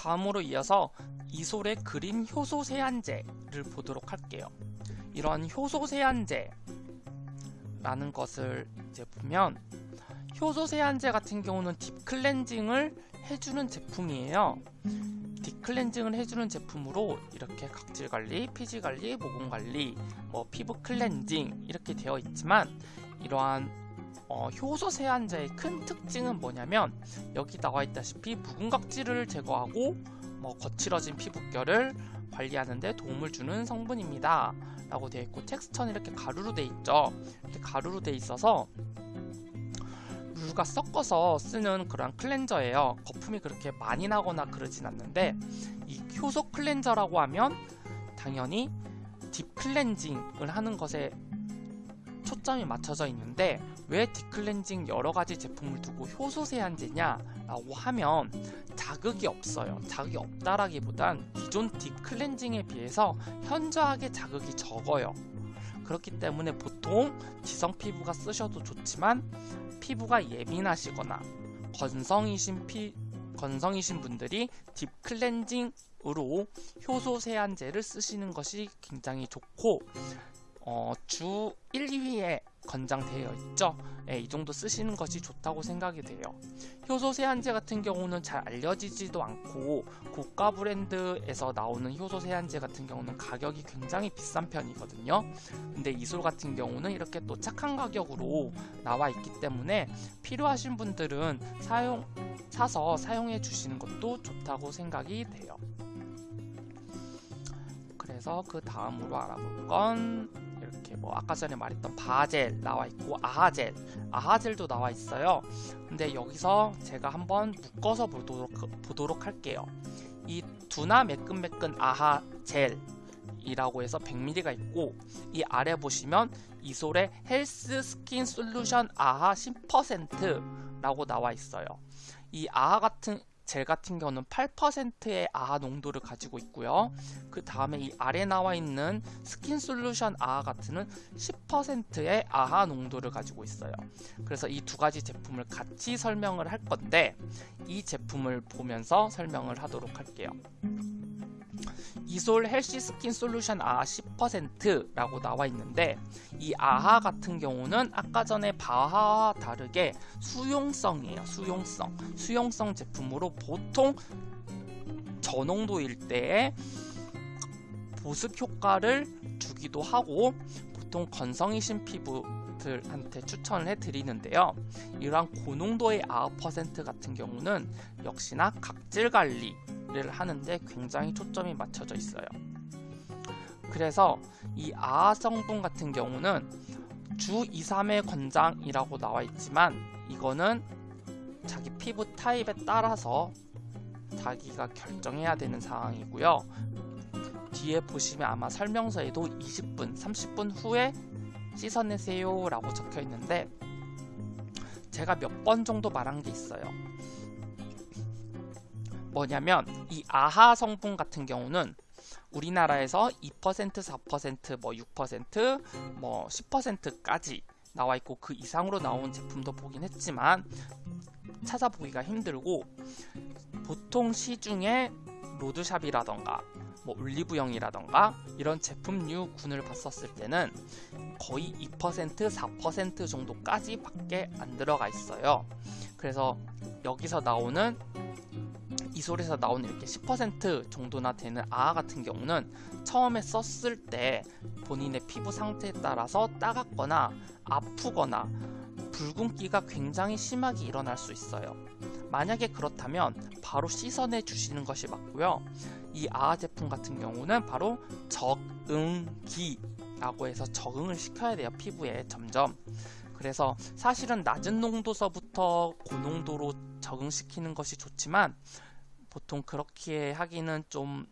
다음으로 이어서 이솔의 green 효소 세안제를 보도록 할게요. 이런 효소 세안제라는 것을 이제 보면 효소 세안제 같은 경우는 deep cleansing을 해주는 제품이에요. deep cleansing을 해주는 제품으로 이렇게 각질 관리, 피지 관리, 모공 관리, 뭐 피부 클렌징 이렇게 되어 있지만 이러한 어, 효소 세안제의 큰 특징은 뭐냐면 여기 나와 있다시피 묵은 각질을 제거하고 뭐 거칠어진 피부결을 관리하는데 도움을 주는 성분입니다. 라고 되어 있고 텍스처는 이렇게 가루로 되어 있죠. 이렇게 가루로 되어 있어서 물과 섞어서 쓰는 그런 cleanser예요. 거품이 그렇게 많이 나거나 그러진 않는데 이 효소 cleanser라고 하면 당연히 deep cleansing을 하는 것에 초점이 맞춰져 있는데 왜 딥클렌징 여러가지 제품을 두고 효소 세안제냐? 라고 하면 자극이 없어요. 자극이 없다라기보단 기존 딥클렌징에 비해서 현저하게 자극이 적어요. 그렇기 때문에 보통 지성 피부가 쓰셔도 좋지만 피부가 예민하시거나 건성이신 피 건성이신 분들이 딥클렌징으로 효소 세안제를 쓰시는 것이 굉장히 좋고 어, 주 1, 2위에 권장되어 있죠. 예, 이 정도 쓰시는 것이 좋다고 생각이 돼요. 효소 세안제 같은 경우는 잘 알려지지도 않고 고가 브랜드에서 나오는 효소 세안제 같은 경우는 가격이 굉장히 비싼 편이거든요. 근데 이솔 같은 경우는 이렇게 또 착한 가격으로 나와 있기 때문에 필요하신 분들은 사용 사서 사용해 주시는 것도 좋다고 생각이 돼요. 그래서 그 다음으로 알아볼 건 이렇게 뭐 아까 전에 말했던 BHA젤 나와 있고 AHA젤 AHA젤도 나와 있어요. 근데 여기서 제가 한번 묶어서 보도록, 보도록 할게요. 이 두나 매끈매끈 AHA젤 이라고 해서 100ml가 있고 이 아래 보시면 이솔의 healthy skin solution AHA 10% 라고 나와 있어요. 이 AHA 같은 젤 같은 경우는 8%의 AHA 농도를 가지고 있고요. 그 다음에 이 아래 나와 있는 skin solution AHA 같은 10%의 AHA 농도를 가지고 있어요. 그래서 이 두 가지 제품을 같이 설명을 할 건데 이 제품을 보면서 설명을 하도록 할게요. 이솔 healthy skin solution AHA 10%라고 나와 있는데 이 AHA 같은 경우는 아까 전에 BHA와 다르게 수용성이에요. 수용성. 수용성 제품으로 보통 저농도일 때에 보습 효과를 주기도 하고 보통 건성이신 피부 들한테 추천을 해드리는데요. 이러한 고농도의 퍼센트 같은 경우는 역시나 각질 관리 를 하는데 굉장히 초점이 맞춰져 있어요. 그래서 이 아하 성분 같은 경우는 주 2, 3회 권장이라고 나와 있지만 이거는 자기 피부 타입에 따라서 자기가 결정해야 되는 상황이고요. 뒤에 보시면 아마 설명서에도 20분, 30분 후에 씻어내세요 라고 적혀 있는데 제가 몇 번 정도 말한 게 있어요. 뭐냐면 이 아하 성분 같은 경우는 우리나라에서 2%, 4%, 뭐 6%, 뭐 10%까지 나와 있고 그 이상으로 나온 제품도 보긴 했지만 찾아보기가 힘들고 보통 시중에 로드샵이라던가 뭐 올리브영이라던가 이런 제품류 군을 봤었을 때는 거의 2% 4% 정도까지 밖에 안 들어가 있어요 그래서 여기서 나오는 이솔에서 나오는 이렇게 10% 정도나 되는 아아 같은 경우는 처음에 썼을 때 본인의 피부 상태에 따라서 따갑거나 아프거나 붉은기가 굉장히 심하게 일어날 수 있어요. 만약에 그렇다면 바로 씻어내 주시는 것이 맞고요. 이 아아 제품 같은 경우는 바로 적응기 라고 해서 적응을 시켜야 돼요. 피부에 점점. 그래서 사실은 낮은 농도서부터 고농도로 적응시키는 것이 좋지만 보통 그렇게 하기는 좀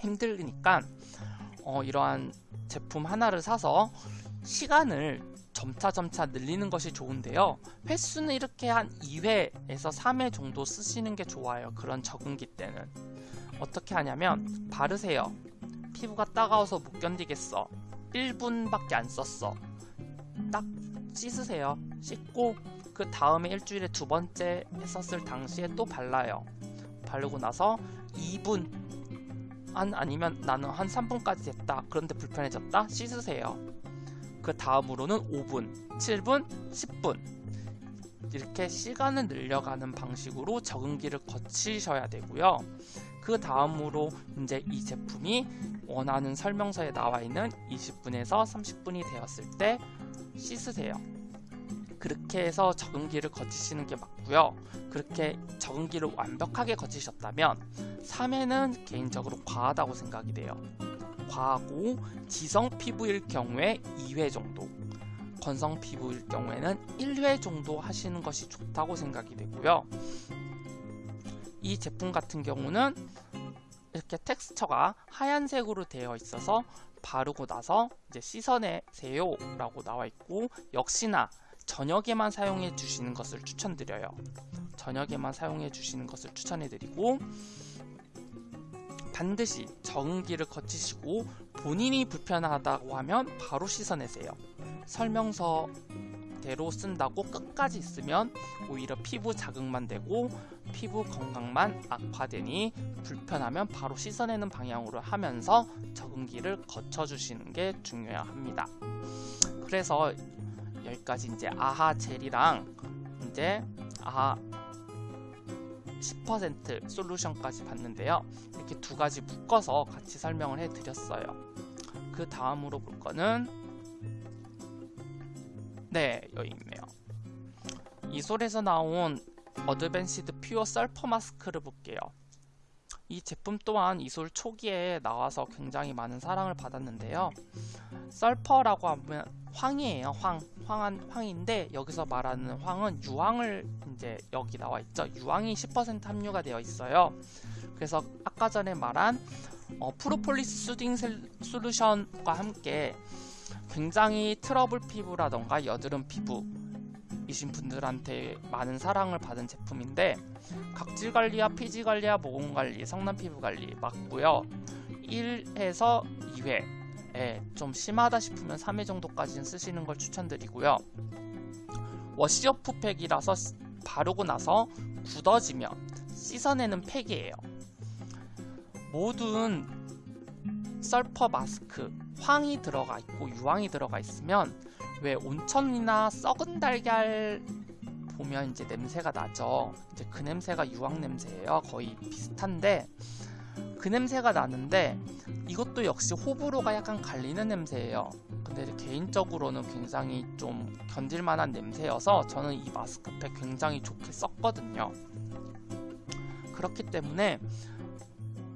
힘들니까 어, 이러한 제품 하나를 사서 시간을 점차점차 늘리는 것이 좋은데요 횟수는 이렇게 한 2회에서 3회 정도 쓰시는 게 좋아요 그런 적응기 때는 어떻게 하냐면 바르세요 피부가 따가워서 못 견디겠어 1분밖에 안 썼어 딱 씻으세요 씻고 그 다음에 일주일에 두 번째 했었을 당시에 또 발라요 바르고 나서 2분 한 아니면 나는 한 3분까지 됐다. 그런데 불편해졌다. 씻으세요. 그 다음으로는 5분, 7분, 10분 이렇게 시간을 늘려가는 방식으로 적응기를 거치셔야 되고요. 그 다음으로 이제 이 제품이 원하는 설명서에 나와 있는 20분에서 30분이 되었을 때 씻으세요. 그렇게 해서 적응기를 거치시는 게 맞고요. 그렇게 적응기를 완벽하게 거치셨다면 3회는 개인적으로 과하다고 생각이 돼요. 과하고 지성 피부일 경우에 2회 정도 건성 피부일 경우에는 1회 정도 하시는 것이 좋다고 생각이 되고요. 이 제품 같은 경우는 이렇게 텍스처가 하얀색으로 되어 있어서 바르고 나서 이제 씻어내세요 라고 나와 있고 역시나 저녁에만 사용해 주시는 것을 추천드려요. 저녁에만 사용해 주시는 것을 추천해 드리고 반드시 적응기를 거치시고 본인이 불편하다고 하면 바로 씻어내세요. 설명서 대로 쓴다고 끝까지 있으면 오히려 피부 자극만 되고 피부 건강만 악화되니 불편하면 바로 씻어내는 방향으로 하면서 적응기를 거쳐주시는 게 중요합니다. 그래서 여기까지 이제 아하 젤이랑 이제 아하 10% 솔루션까지 봤는데요. 이렇게 두 가지 묶어서 같이 설명을 해드렸어요. 그 다음으로 볼 거는 네 여기 있네요. 이솔에서 나온 advanced pure sulfur mask를 볼게요. 이 제품 또한 이솔 초기에 나와서 굉장히 많은 사랑을 받았는데요. sulfur라고 하면 황이에요. 황. 황한 황인데 여기서 말하는 황은 유황을 이제 여기 나와 있죠. 유황이 10% 함유가 되어 있어요. 그래서 아까 전에 말한 어, propolis soothing solution과 함께 굉장히 트러블 피부라던가 여드름 피부 이신 분들한테 많은 사랑을 받은 제품인데 각질 관리와 피지 관리와 모공 관리, 성난 피부 관리 맞고요. 1에서 2회 예, 좀 심하다 싶으면 3회 정도까지는 쓰시는 걸 추천드리고요. wash-off 팩이라서 바르고 나서 굳어지면 씻어내는 팩이에요. 모든 썰퍼 마스크 황이 들어가 있고 유황이 들어가 있으면 왜 온천이나 썩은 달걀 보면 이제 냄새가 나죠. 이제 그 냄새가 유황 냄새예요. 거의 비슷한데 그 냄새가 나는데 이것도 역시 호불호가 약간 갈리는 냄새예요. 근데 개인적으로는 굉장히 좀 견딜만한 냄새여서 저는 이 마스크팩 굉장히 좋게 썼거든요. 그렇기 때문에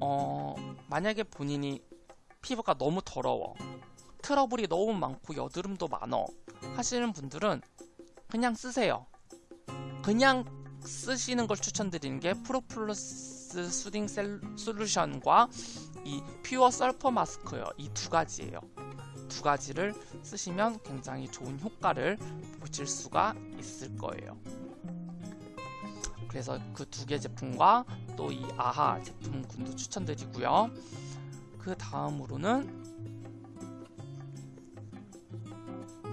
어, 만약에 본인이 피부가 너무 더러워. 트러블이 너무 많고 여드름도 많어. 하시는 분들은 그냥 쓰세요. 그냥 쓰시는 걸 추천드리는 게 프로플러스 수딩 셀, 솔루션과 이 퓨어 설퍼 마스크요. 이 두 가지예요. 두 가지를 쓰시면 굉장히 좋은 효과를 보실 수가 있을 거예요. 그래서 그 두 개 제품과 또 이 아하 제품군도 추천드리고요 그 다음으로는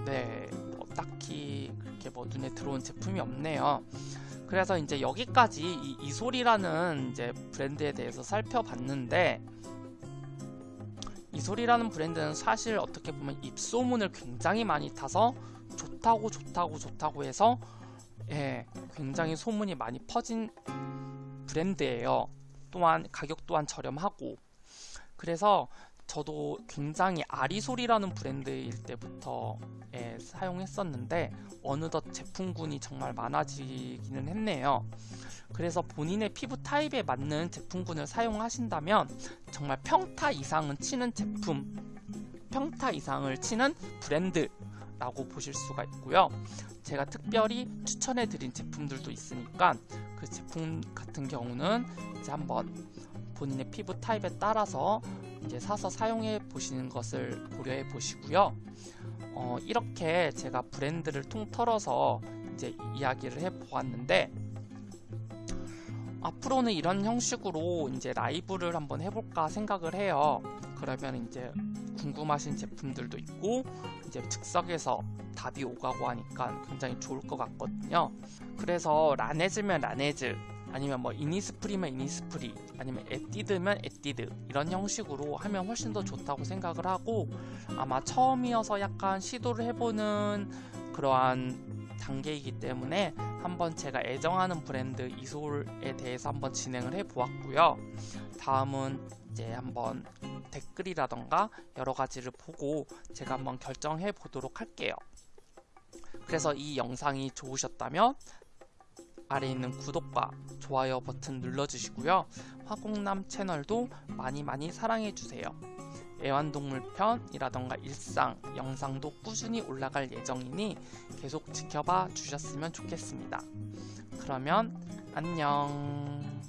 네, 뭐 딱히 그렇게 뭐 눈에 들어온 제품이 없네요. 그래서 이제 여기까지 이 이소리라는 이제 브랜드에 대해서 살펴봤는데 이소리라는 브랜드는 사실 어떻게 보면 입소문을 굉장히 많이 타서 좋다고 좋다고 좋다고 해서 예, 굉장히 소문이 많이 퍼진 브랜드예요. 또한 가격 또한 저렴하고 그래서 저도 굉장히 아리솔이라는 브랜드일 때부터 예, 사용했었는데 어느덧 제품군이 정말 많아지기는 했네요. 그래서 본인의 피부 타입에 맞는 제품군을 사용하신다면 정말 평타 이상은 치는 제품, 평타 이상을 치는 브랜드 라고 보실 수가 있고요. 제가 특별히 추천해 드린 제품들도 있으니까 그 제품 같은 경우는 이제 한번 본인의 피부 타입에 따라서 이제 사서 사용해 보시는 것을 고려해 보시고요. 어, 이렇게 제가 브랜드를 통틀어서 이제 이야기를 해 보았는데 앞으로는 이런 형식으로 이제 라이브를 한번 해볼까 생각을 해요. 그러면 이제 궁금하신 제품들도 있고 이제 즉석에서 답이 오가고 하니까 굉장히 좋을 것 같거든요. 그래서 라네즈면 라네즈 아니면 뭐 이니스프리면 이니스프리 아니면 에뛰드면 에뛰드 이런 형식으로 하면 훨씬 더 좋다고 생각을 하고 아마 처음이어서 약간 시도를 해보는 그러한 단계이기 때문에 한번 제가 애정하는 브랜드 이솔에 대해서 한번 진행을 해 보았고요. 다음은 이제 한번 댓글이라던가 여러 가지를 보고 제가 한번 결정해 보도록 할게요. 그래서 이 영상이 좋으셨다면 아래 있는 구독과 좋아요 버튼 눌러주시고요. 화공남 채널도 많이 많이 사랑해주세요. 애완동물 편이라던가 일상 영상도 꾸준히 올라갈 예정이니 계속 지켜봐 주셨으면 좋겠습니다. 그러면 안녕